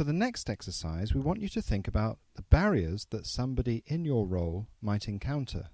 For the next exercise, we want you to think about the barriers that somebody in your role might encounter.